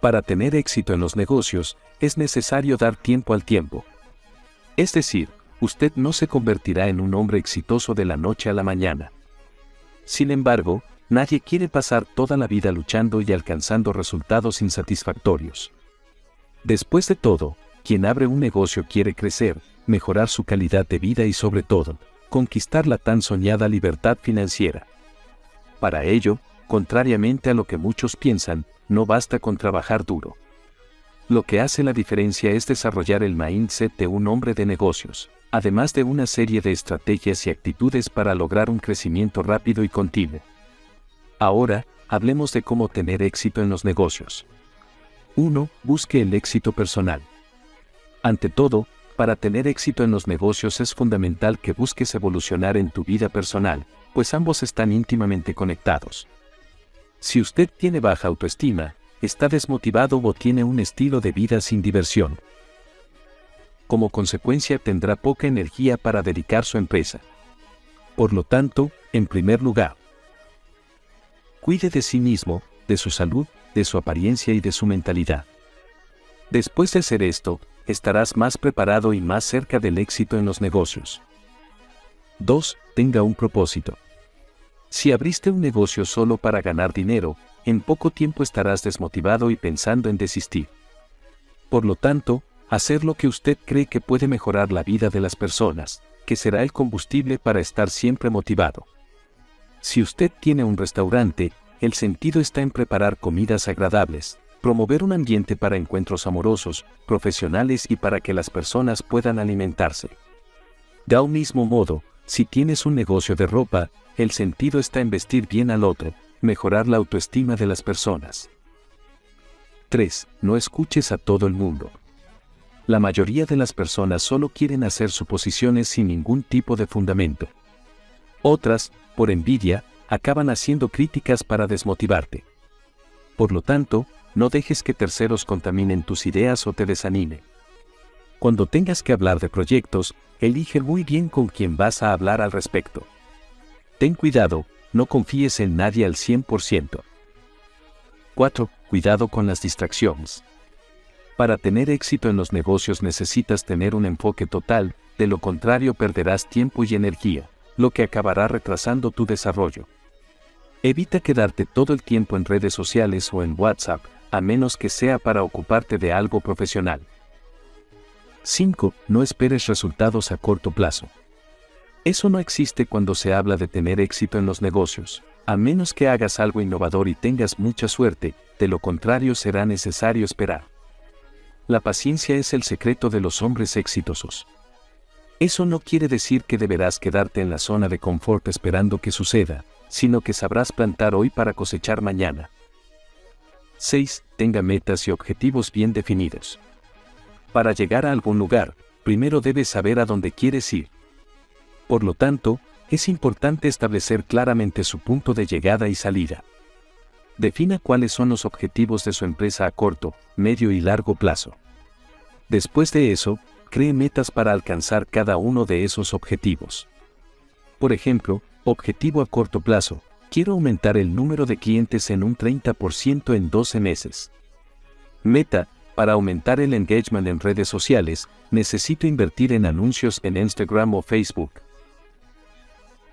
Para tener éxito en los negocios, es necesario dar tiempo al tiempo. Es decir, usted no se convertirá en un hombre exitoso de la noche a la mañana. Sin embargo, nadie quiere pasar toda la vida luchando y alcanzando resultados insatisfactorios. Después de todo, quien abre un negocio quiere crecer, mejorar su calidad de vida y sobre todo, conquistar la tan soñada libertad financiera. Para ello, contrariamente a lo que muchos piensan, no basta con trabajar duro. Lo que hace la diferencia es desarrollar el mindset de un hombre de negocios, además de una serie de estrategias y actitudes para lograr un crecimiento rápido y continuo. Ahora, hablemos de cómo tener éxito en los negocios. 1. Busque el éxito personal. Ante todo, para tener éxito en los negocios es fundamental que busques evolucionar en tu vida personal, pues ambos están íntimamente conectados. Si usted tiene baja autoestima, está desmotivado o tiene un estilo de vida sin diversión. Como consecuencia tendrá poca energía para dedicar su empresa. Por lo tanto, en primer lugar, cuide de sí mismo, de su salud, de su apariencia y de su mentalidad. Después de hacer esto, estarás más preparado y más cerca del éxito en los negocios. 2. Tenga un propósito. Si abriste un negocio solo para ganar dinero, en poco tiempo estarás desmotivado y pensando en desistir. Por lo tanto, hacer lo que usted cree que puede mejorar la vida de las personas, que será el combustible para estar siempre motivado. Si usted tiene un restaurante, el sentido está en preparar comidas agradables, promover un ambiente para encuentros amorosos, profesionales y para que las personas puedan alimentarse. De un mismo modo, si tienes un negocio de ropa, el sentido está en vestir bien al otro, mejorar la autoestima de las personas. 3. No escuches a todo el mundo. La mayoría de las personas solo quieren hacer suposiciones sin ningún tipo de fundamento. Otras, por envidia, acaban haciendo críticas para desmotivarte. Por lo tanto, no dejes que terceros contaminen tus ideas o te desanime. Cuando tengas que hablar de proyectos, elige muy bien con quién vas a hablar al respecto. Ten cuidado, no confíes en nadie al 100%. 4. Cuidado con las distracciones. Para tener éxito en los negocios necesitas tener un enfoque total, de lo contrario perderás tiempo y energía, lo que acabará retrasando tu desarrollo. Evita quedarte todo el tiempo en redes sociales o en WhatsApp, a menos que sea para ocuparte de algo profesional. 5. No esperes resultados a corto plazo. Eso no existe cuando se habla de tener éxito en los negocios, a menos que hagas algo innovador y tengas mucha suerte, de lo contrario será necesario esperar. La paciencia es el secreto de los hombres exitosos. Eso no quiere decir que deberás quedarte en la zona de confort esperando que suceda, sino que sabrás plantar hoy para cosechar mañana. 6. Tenga metas y objetivos bien definidos. Para llegar a algún lugar, primero debes saber a dónde quieres ir. Por lo tanto, es importante establecer claramente su punto de llegada y salida. Defina cuáles son los objetivos de su empresa a corto, medio y largo plazo. Después de eso, cree metas para alcanzar cada uno de esos objetivos. Por ejemplo, objetivo a corto plazo, quiero aumentar el número de clientes en un 30% en 12 meses. Meta, para aumentar el engagement en redes sociales, necesito invertir en anuncios en Instagram o Facebook.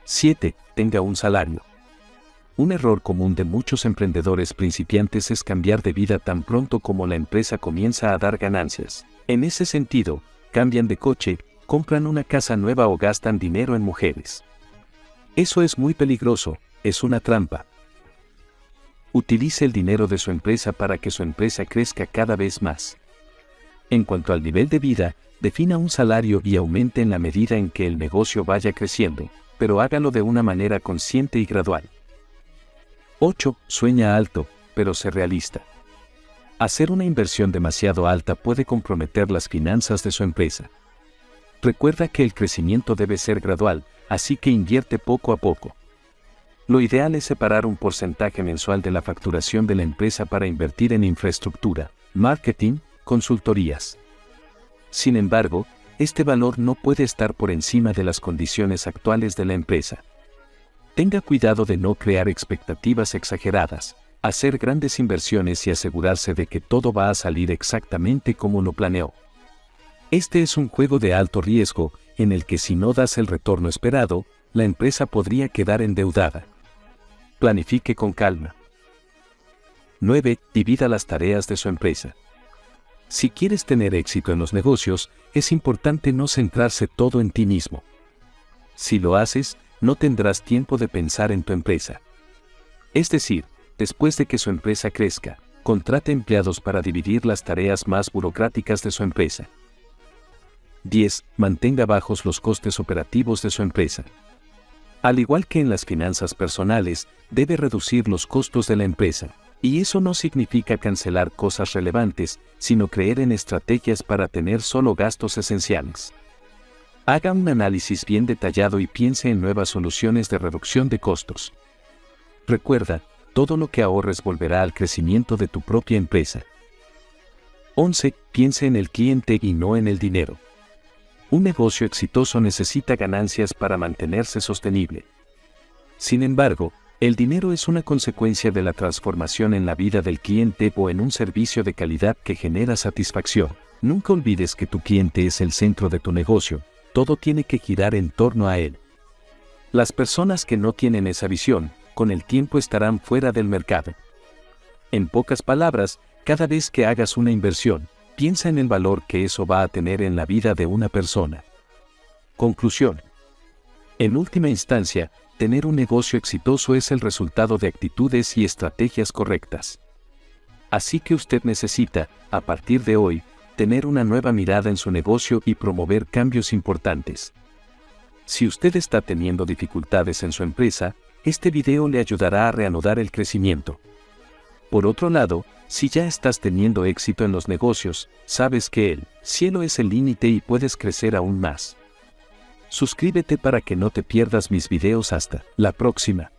7. Tenga un salario. Un error común de muchos emprendedores principiantes es cambiar de vida tan pronto como la empresa comienza a dar ganancias. En ese sentido, cambian de coche, compran una casa nueva o gastan dinero en mujeres. Eso es muy peligroso, es una trampa. Utilice el dinero de su empresa para que su empresa crezca cada vez más. En cuanto al nivel de vida, defina un salario y aumente en la medida en que el negocio vaya creciendo pero hágalo de una manera consciente y gradual. 8. Sueña alto, pero sé realista. Hacer una inversión demasiado alta puede comprometer las finanzas de su empresa. Recuerda que el crecimiento debe ser gradual, así que invierte poco a poco. Lo ideal es separar un porcentaje mensual de la facturación de la empresa para invertir en infraestructura, marketing, consultorías. Sin embargo, este valor no puede estar por encima de las condiciones actuales de la empresa. Tenga cuidado de no crear expectativas exageradas, hacer grandes inversiones y asegurarse de que todo va a salir exactamente como lo planeó. Este es un juego de alto riesgo, en el que si no das el retorno esperado, la empresa podría quedar endeudada. Planifique con calma. 9. Divida las tareas de su empresa. Si quieres tener éxito en los negocios, es importante no centrarse todo en ti mismo. Si lo haces, no tendrás tiempo de pensar en tu empresa. Es decir, después de que su empresa crezca, contrate empleados para dividir las tareas más burocráticas de su empresa. 10. Mantenga bajos los costes operativos de su empresa. Al igual que en las finanzas personales, debe reducir los costos de la empresa. Y eso no significa cancelar cosas relevantes, sino creer en estrategias para tener solo gastos esenciales. Haga un análisis bien detallado y piense en nuevas soluciones de reducción de costos. Recuerda, todo lo que ahorres volverá al crecimiento de tu propia empresa. 11. Piense en el cliente y no en el dinero. Un negocio exitoso necesita ganancias para mantenerse sostenible. Sin embargo, el dinero es una consecuencia de la transformación en la vida del cliente o en un servicio de calidad que genera satisfacción. Nunca olvides que tu cliente es el centro de tu negocio, todo tiene que girar en torno a él. Las personas que no tienen esa visión, con el tiempo estarán fuera del mercado. En pocas palabras, cada vez que hagas una inversión, piensa en el valor que eso va a tener en la vida de una persona. Conclusión. En última instancia, tener un negocio exitoso es el resultado de actitudes y estrategias correctas. Así que usted necesita, a partir de hoy, tener una nueva mirada en su negocio y promover cambios importantes. Si usted está teniendo dificultades en su empresa, este video le ayudará a reanudar el crecimiento. Por otro lado, si ya estás teniendo éxito en los negocios, sabes que el cielo es el límite y puedes crecer aún más. Suscríbete para que no te pierdas mis videos hasta la próxima.